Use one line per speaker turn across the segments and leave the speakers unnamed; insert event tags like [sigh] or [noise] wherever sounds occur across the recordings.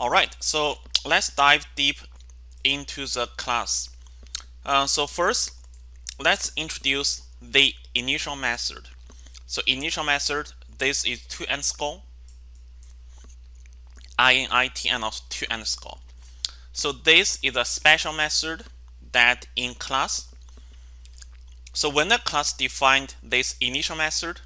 Alright, so let's dive deep into the class. Uh, so first, let's introduce the initial method. So initial method, this is two underscore, init and also two underscore. So this is a special method that in class. So when the class defined this initial method,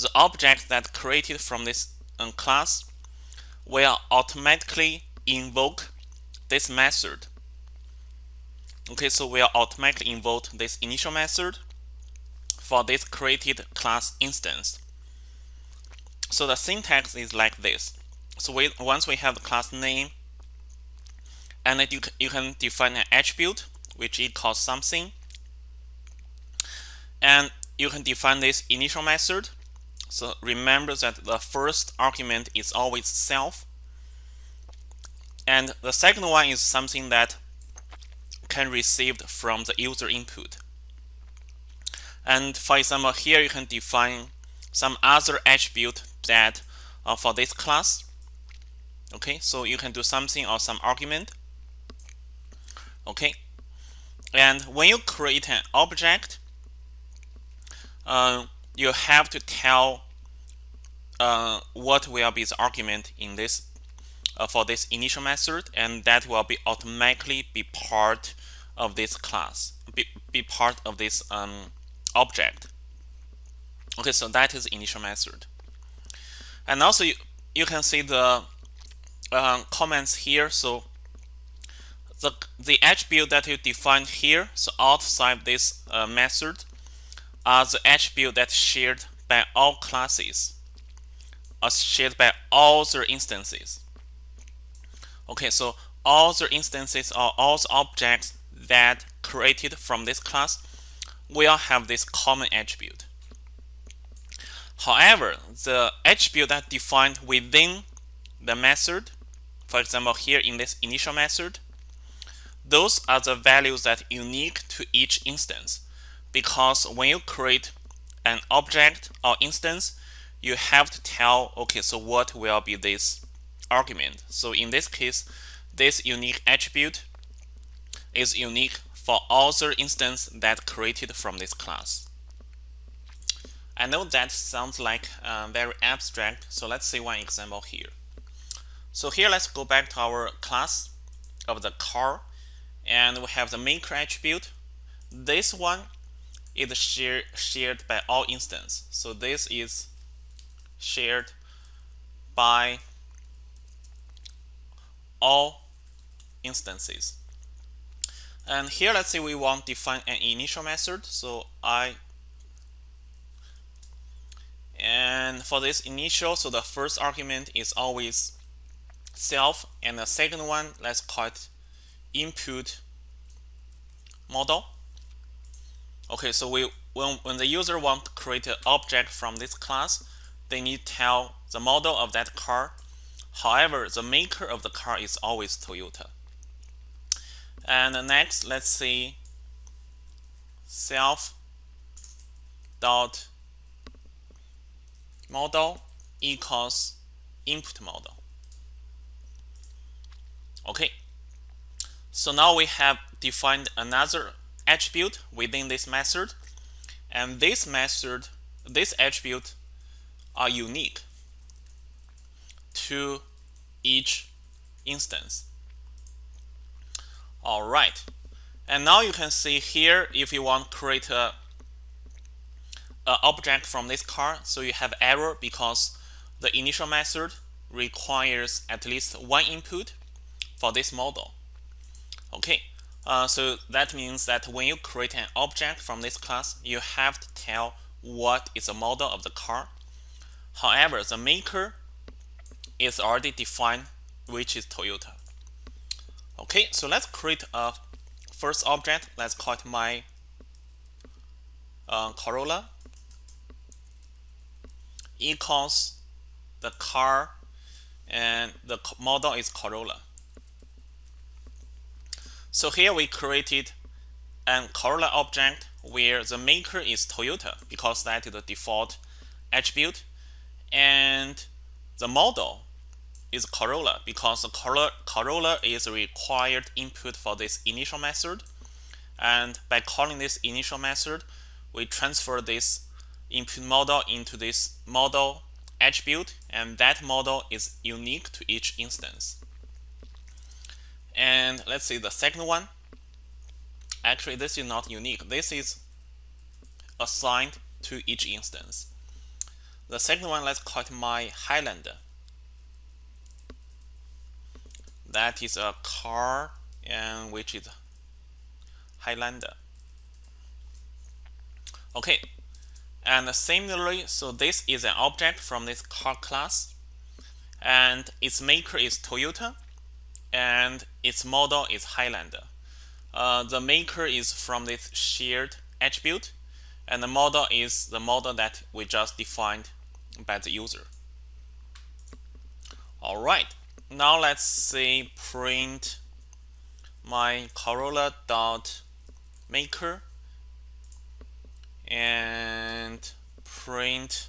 the object that created from this um, class will automatically invoke this method. Okay, so we'll automatically invoke this initial method for this created class instance. So the syntax is like this. So we, once we have the class name, and you, you can define an attribute which equals something, and you can define this initial method so remember that the first argument is always self. And the second one is something that can received from the user input. And for example, here you can define some other attribute that uh, for this class. Okay, so you can do something or some argument. Okay, and when you create an object, uh, you have to tell uh, what will be the argument in this uh, for this initial method and that will be automatically be part of this class be, be part of this um, object. Okay so that is initial method. And also you, you can see the uh, comments here. So the the attribute that you define here so outside this uh, method are the attribute that shared by all classes are shared by all the instances. Okay, so all the instances or all the objects that created from this class will have this common attribute. However, the attribute that defined within the method, for example, here in this initial method, those are the values that unique to each instance because when you create an object or instance, you have to tell, okay, so what will be this argument? So in this case, this unique attribute is unique for all the instance that created from this class. I know that sounds like uh, very abstract, so let's see one example here. So here, let's go back to our class of the car, and we have the maker attribute. This one is share, shared by all instance. So this is shared by all instances. And here, let's say we want to define an initial method. So I, and for this initial, so the first argument is always self, and the second one, let's call it input model. Okay, so we when, when the user want to create an object from this class, they need to tell the model of that car. However, the maker of the car is always Toyota. And next, let's see self dot model equals input model. Okay, so now we have defined another attribute within this method. And this method, this attribute are unique to each instance. All right. And now you can see here, if you want to create a, a object from this car, so you have error because the initial method requires at least one input for this model. Okay, uh, so that means that when you create an object from this class, you have to tell what is the model of the car. However, the maker is already defined, which is Toyota. Okay, so let's create a first object. Let's call it my uh, Corolla equals the car and the model is Corolla. So here we created an Corolla object where the maker is Toyota because that is the default attribute and the model is Corolla because the Corolla, Corolla is a required input for this initial method. And by calling this initial method, we transfer this input model into this model attribute, and that model is unique to each instance. And let's see the second one. Actually, this is not unique. This is assigned to each instance. The second one, let's call it my Highlander. That is a car and which is Highlander. Okay, and similarly, so this is an object from this car class, and its maker is Toyota, and its model is Highlander. Uh, the maker is from this shared attribute, and the model is the model that we just defined by the user. All right, now let's say print my Corolla dot maker and print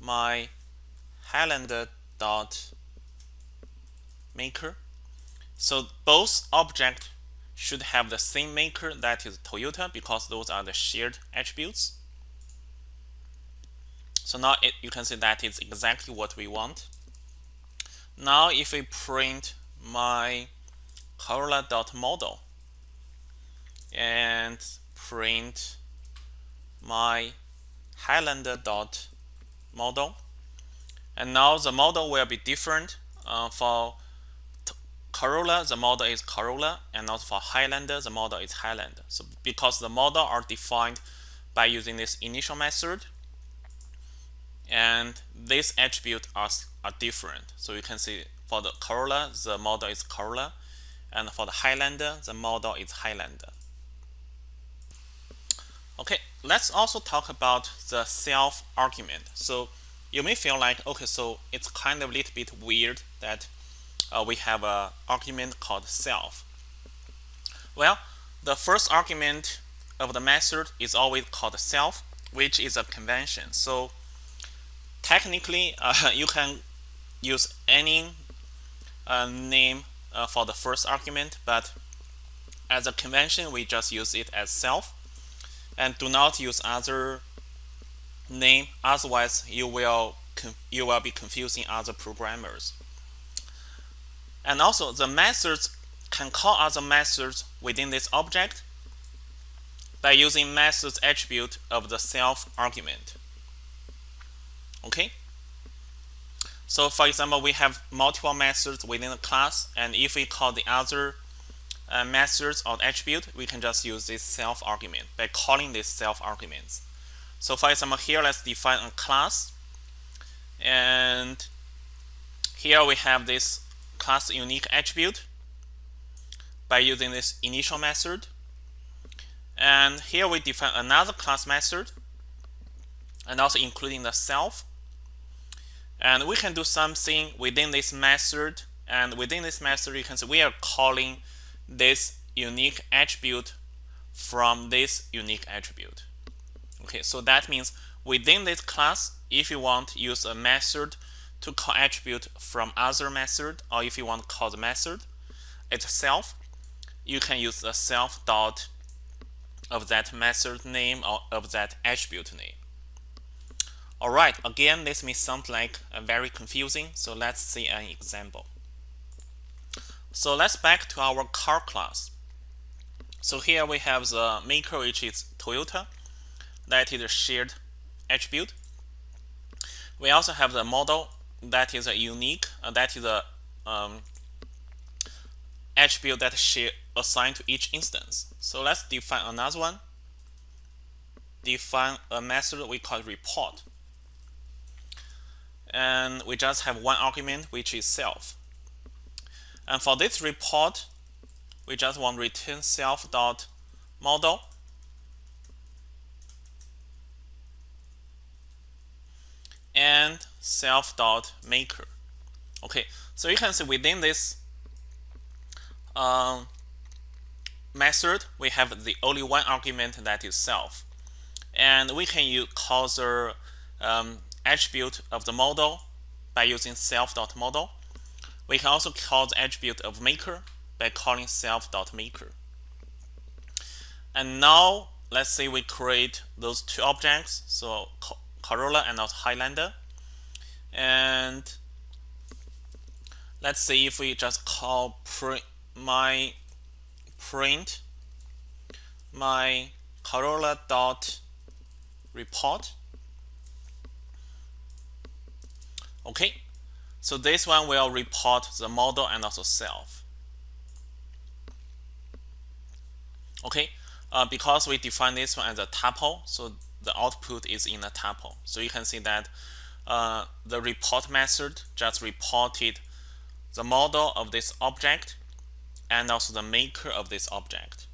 my Highlander dot maker. So both objects should have the same maker that is Toyota because those are the shared attributes. So now it, you can see that is exactly what we want. Now if we print my Corolla.model and print my Highlander.model and now the model will be different uh, for Corolla, the model is Corolla, and also for Highlander, the model is Highlander. So because the model are defined by using this initial method, and these attributes are, are different. So you can see for the Corolla, the model is Corolla, and for the Highlander, the model is Highlander. Okay, let's also talk about the self argument. So you may feel like, okay, so it's kind of a little bit weird that uh, we have an argument called self. Well, the first argument of the method is always called self, which is a convention. So technically, uh, [laughs] you can use any uh, name uh, for the first argument, but as a convention, we just use it as self and do not use other name. Otherwise, you will you will be confusing other programmers. And also the methods can call other methods within this object by using methods attribute of the self argument. Okay? So for example, we have multiple methods within the class, and if we call the other uh, methods or attribute, we can just use this self argument by calling these self arguments. So for example, here let's define a class, and here we have this class unique attribute by using this initial method. And here we define another class method and also including the self. And we can do something within this method. And within this method, you can see we are calling this unique attribute from this unique attribute. Okay, so that means within this class, if you want to use a method to call attribute from other method, or if you want to call the method itself, you can use the self dot of that method name or of that attribute name. Alright, again, this may sound like uh, very confusing, so let's see an example. So let's back to our car class. So here we have the maker, which is Toyota. That is a shared attribute. We also have the model that is a unique, uh, that is a um, attribute that she assigned to each instance. So let's define another one. Define a method we call report. And we just have one argument, which is self. And for this report, we just want return self dot model and self dot maker. Okay, so you can see within this um, method, we have the only one argument that is self. And we can use call the um, attribute of the model by using self.model. We can also call the attribute of maker by calling self.maker. And now let's say we create those two objects, so Corolla and also Highlander. And let's see if we just call print my print my Corolla dot report. Okay, so this one will report the model and also self. Okay, uh, because we define this one as a tuple, so the output is in a tuple. So you can see that uh, the report method just reported the model of this object and also the maker of this object.